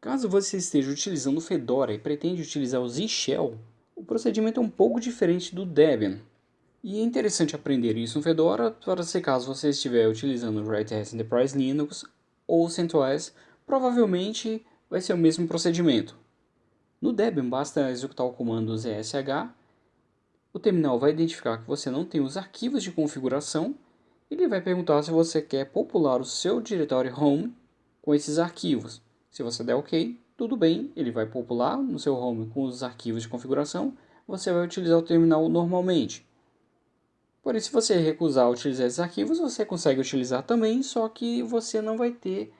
Caso você esteja utilizando Fedora e pretende utilizar o Z-Shell, o procedimento é um pouco diferente do Debian. E é interessante aprender isso no Fedora para se caso você estiver utilizando o Red Hat Enterprise Linux ou CentOS, provavelmente vai ser o mesmo procedimento. No Debian basta executar o comando zsh, o terminal vai identificar que você não tem os arquivos de configuração e ele vai perguntar se você quer popular o seu diretório home com esses arquivos. Se você der OK, tudo bem, ele vai popular no seu home com os arquivos de configuração, você vai utilizar o terminal normalmente. Porém, se você recusar utilizar esses arquivos, você consegue utilizar também, só que você não vai ter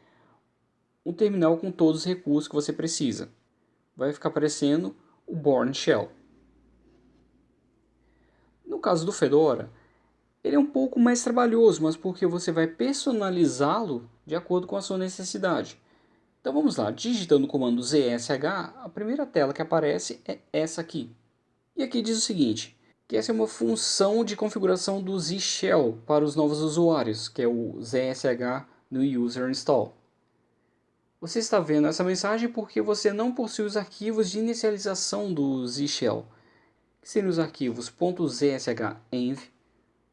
um terminal com todos os recursos que você precisa. Vai ficar aparecendo o Born Shell. No caso do Fedora, ele é um pouco mais trabalhoso, mas porque você vai personalizá-lo de acordo com a sua necessidade. Então vamos lá, digitando o comando zsh, a primeira tela que aparece é essa aqui. E aqui diz o seguinte, que essa é uma função de configuração do Z-Shell para os novos usuários, que é o zsh no user install. Você está vendo essa mensagem porque você não possui os arquivos de inicialização do Z-Shell, que seriam os arquivos .zshenv,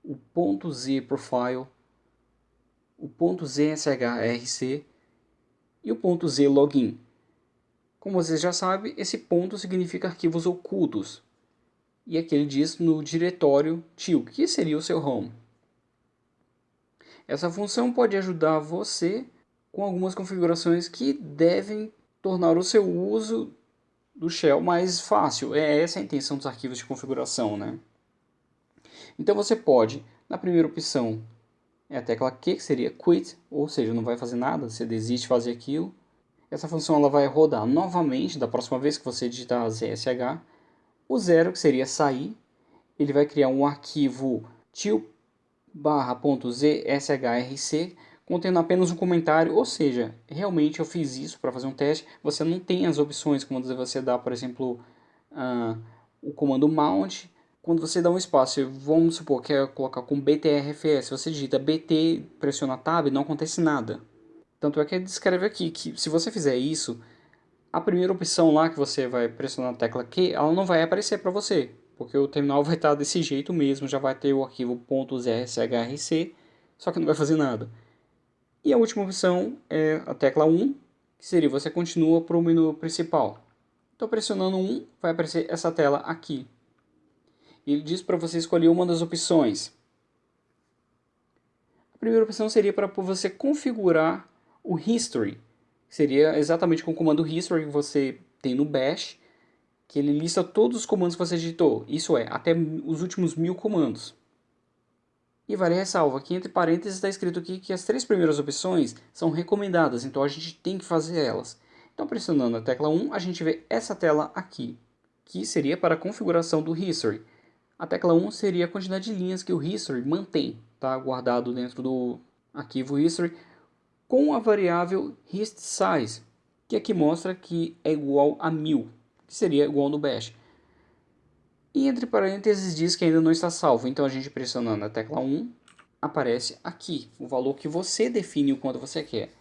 o .zprofile, o .zshrc e o .zlogin. Como você já sabe, esse ponto significa arquivos ocultos, e aqui ele diz no diretório til, que seria o seu home. Essa função pode ajudar você com algumas configurações que devem tornar o seu uso do shell mais fácil. É essa a intenção dos arquivos de configuração, né? Então você pode, na primeira opção, é a tecla Q, que seria quit, ou seja, não vai fazer nada, você desiste de fazer aquilo. Essa função ela vai rodar novamente da próxima vez que você digitar zsh, o zero, que seria sair, ele vai criar um arquivo til.zshrc contendo apenas um comentário, ou seja, realmente eu fiz isso para fazer um teste. Você não tem as opções quando você dá, por exemplo, uh, o comando mount. Quando você dá um espaço, vamos supor que é colocar com btrfs, você digita bt, pressiona tab, não acontece nada. Tanto é que descreve aqui que se você fizer isso, a primeira opção lá que você vai pressionar a tecla Q, ela não vai aparecer para você, porque o terminal vai estar desse jeito mesmo, já vai ter o arquivo .zshrc, só que não vai fazer nada. E a última opção é a tecla 1, que seria você continua para o menu principal. Estou pressionando 1, vai aparecer essa tela aqui. E ele diz para você escolher uma das opções. A primeira opção seria para você configurar o History, seria exatamente com o comando history que você tem no bash, que ele lista todos os comandos que você digitou, isso é, até os últimos mil comandos. E vale ressalva que entre parênteses está escrito aqui que as três primeiras opções são recomendadas, então a gente tem que fazer elas. Então pressionando a tecla 1, a gente vê essa tela aqui, que seria para a configuração do history. A tecla 1 seria a quantidade de linhas que o history mantém, tá guardado dentro do arquivo history, com a variável HistSize, que aqui mostra que é igual a 1000, que seria igual no bash. E entre parênteses diz que ainda não está salvo, então a gente pressionando a tecla 1, aparece aqui o valor que você define o quanto você quer.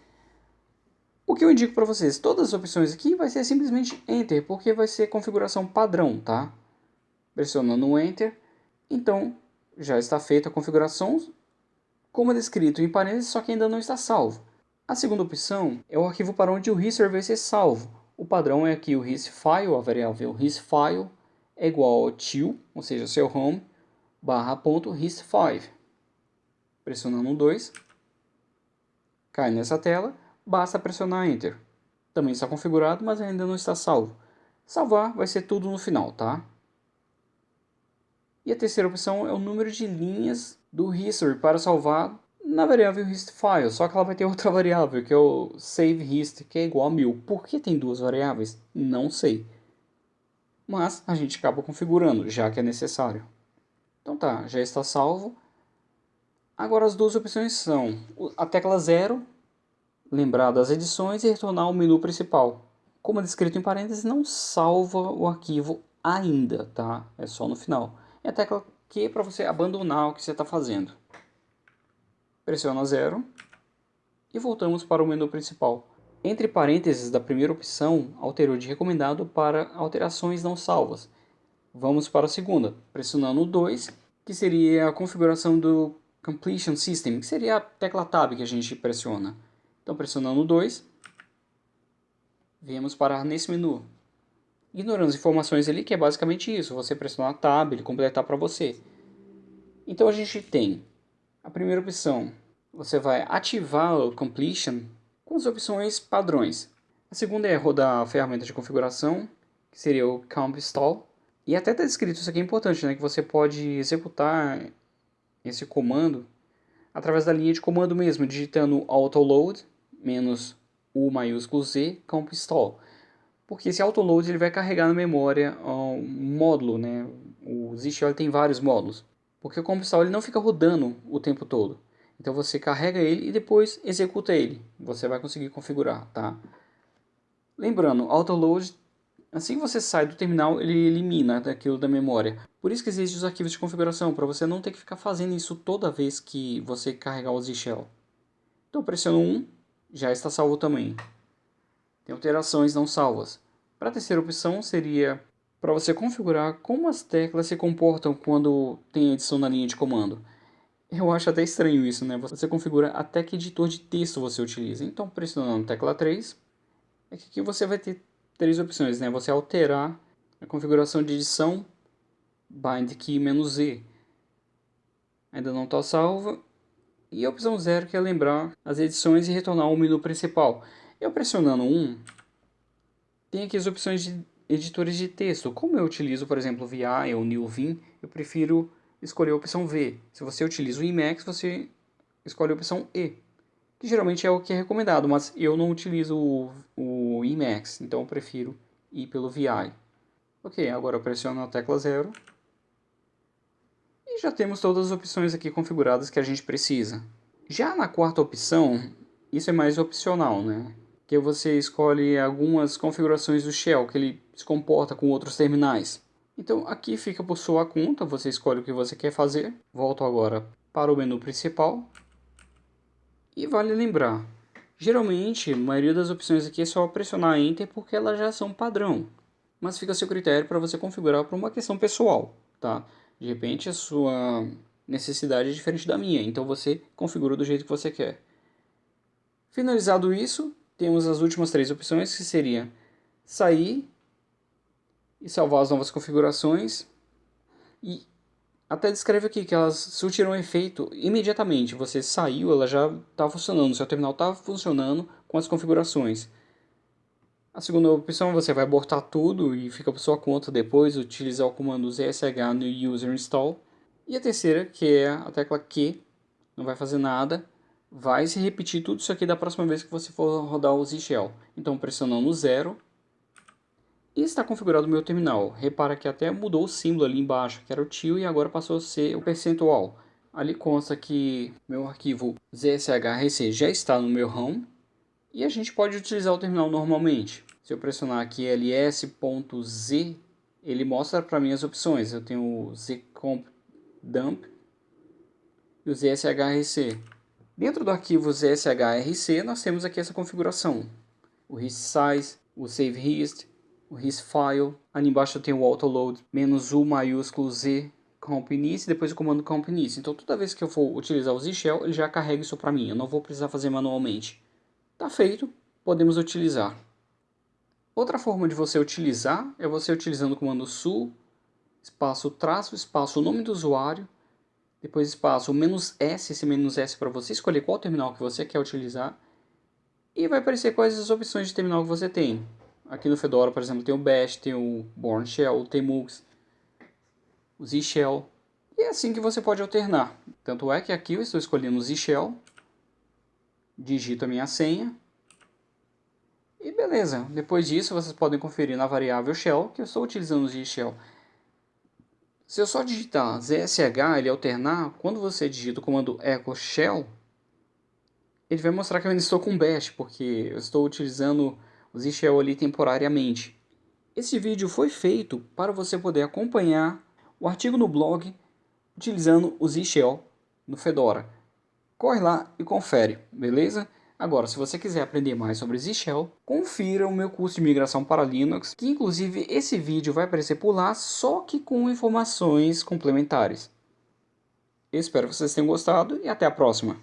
O que eu indico para vocês, todas as opções aqui vai ser simplesmente Enter, porque vai ser configuração padrão, tá? Pressionando Enter, então já está feita a configuração como é descrito em parênteses, só que ainda não está salvo. A segunda opção é o arquivo para onde o history vai ser salvo. O padrão é que o histfile, a variável histfile, é igual ao til, ou seja, seu home, barra ponto hist5. Pressionando 2, cai nessa tela, basta pressionar Enter. Também está configurado, mas ainda não está salvo. Salvar vai ser tudo no final, tá? E a terceira opção é o número de linhas do history para salvar na variável histfile, só que ela vai ter outra variável, que é o saveHist, que é igual a 1000. Por que tem duas variáveis? Não sei. Mas a gente acaba configurando, já que é necessário. Então tá, já está salvo. Agora as duas opções são a tecla 0, lembrar das edições e retornar ao menu principal. Como é descrito em parênteses, não salva o arquivo ainda, tá? É só no final. E a tecla Q para você abandonar o que você está fazendo pressiona zero e voltamos para o menu principal. Entre parênteses da primeira opção, alterou de recomendado para alterações não salvas. Vamos para a segunda, pressionando o 2, que seria a configuração do Completion System, que seria a tecla Tab que a gente pressiona. Então, pressionando o 2, viemos parar nesse menu. Ignorando as informações ali, que é basicamente isso, você pressionar a Tab, ele completar para você. Então a gente tem a primeira opção, você vai ativar o Completion com as opções padrões. A segunda é rodar a ferramenta de configuração, que seria o Comp Install. E até está descrito, isso aqui é importante, né, que você pode executar esse comando através da linha de comando mesmo, digitando autoload menos U maiúsculo Z comp install. Porque esse autoload ele vai carregar na memória um módulo, né? O ZShell tem vários módulos. Porque o comp install ele não fica rodando o tempo todo. Então você carrega ele e depois executa ele. Você vai conseguir configurar, tá? Lembrando, autoload Assim que você sai do terminal, ele elimina aquilo da memória. Por isso que existem os arquivos de configuração, para você não ter que ficar fazendo isso toda vez que você carregar o Z-Shell. Então pressiono 1, já está salvo também. Tem alterações não salvas. Para a terceira opção seria para você configurar como as teclas se comportam quando tem edição na linha de comando. Eu acho até estranho isso, né? Você configura até que editor de texto você utiliza. Então pressionando tecla 3, é que aqui você vai ter três opções, né? Você alterar a configuração de edição bind key "-z". Ainda não está salva. E a opção 0 que é lembrar as edições e retornar ao menu principal. Eu pressionando 1, um, tem aqui as opções de editores de texto. Como eu utilizo, por exemplo, VI ou NewVim, eu prefiro escolher a opção V. Se você utiliza o Emacs, você escolhe a opção E que geralmente é o que é recomendado, mas eu não utilizo o, o Emacs, então eu prefiro ir pelo VI. Ok, agora eu pressiono a tecla 0. E já temos todas as opções aqui configuradas que a gente precisa. Já na quarta opção, isso é mais opcional, né? Que você escolhe algumas configurações do Shell, que ele se comporta com outros terminais. Então aqui fica por sua conta, você escolhe o que você quer fazer. Volto agora para o menu principal. E vale lembrar, geralmente a maioria das opções aqui é só pressionar Enter porque elas já são padrão. Mas fica a seu critério para você configurar para uma questão pessoal, tá? De repente a sua necessidade é diferente da minha, então você configura do jeito que você quer. Finalizado isso, temos as últimas três opções que seria sair e salvar as novas configurações e até descreve aqui que elas surtiram efeito imediatamente. Você saiu, ela já está funcionando, seu terminal está funcionando com as configurações. A segunda opção você vai abortar tudo e fica por sua conta depois, utilizar o comando zsh no user install. E a terceira, que é a tecla Q, não vai fazer nada, vai se repetir tudo isso aqui da próxima vez que você for rodar o Z-Shell. Então pressionando zero e está configurado o meu terminal. Repara que até mudou o símbolo ali embaixo, que era o tio, e agora passou a ser o percentual. Ali consta que meu arquivo ZSHRC já está no meu home e a gente pode utilizar o terminal normalmente. Se eu pressionar aqui ls.z, ele mostra para mim as opções. Eu tenho o zcomp dump e o ZSHRC. Dentro do arquivo ZSHRC nós temos aqui essa configuração. O hist size, o save hist, o file ali embaixo eu tenho o autoload, menos U maiúsculo Z compinice, depois o comando compinice. Então toda vez que eu for utilizar o Z-Shell, ele já carrega isso para mim, eu não vou precisar fazer manualmente. Tá feito, podemos utilizar. Outra forma de você utilizar é você utilizando o comando su, espaço traço, espaço nome do usuário, depois espaço menos S, esse menos S para você escolher qual terminal que você quer utilizar, e vai aparecer quais as opções de terminal que você tem. Aqui no Fedora, por exemplo, tem o Bash, tem o Bourne Shell, o Tmux, o Z-Shell. E é assim que você pode alternar. Tanto é que aqui eu estou escolhendo o Z-Shell, digito a minha senha, e beleza. Depois disso, vocês podem conferir na variável shell, que eu estou utilizando o Z-Shell. Se eu só digitar zsh, ele alternar, quando você digita o comando echo shell, ele vai mostrar que eu ainda estou com bash, porque eu estou utilizando o Z-Shell ali temporariamente. Esse vídeo foi feito para você poder acompanhar o artigo no blog utilizando o Z-Shell no Fedora. Corre lá e confere, beleza? Agora, se você quiser aprender mais sobre Z-Shell, confira o meu curso de migração para Linux, que inclusive esse vídeo vai aparecer por lá, só que com informações complementares. Espero que vocês tenham gostado e até a próxima.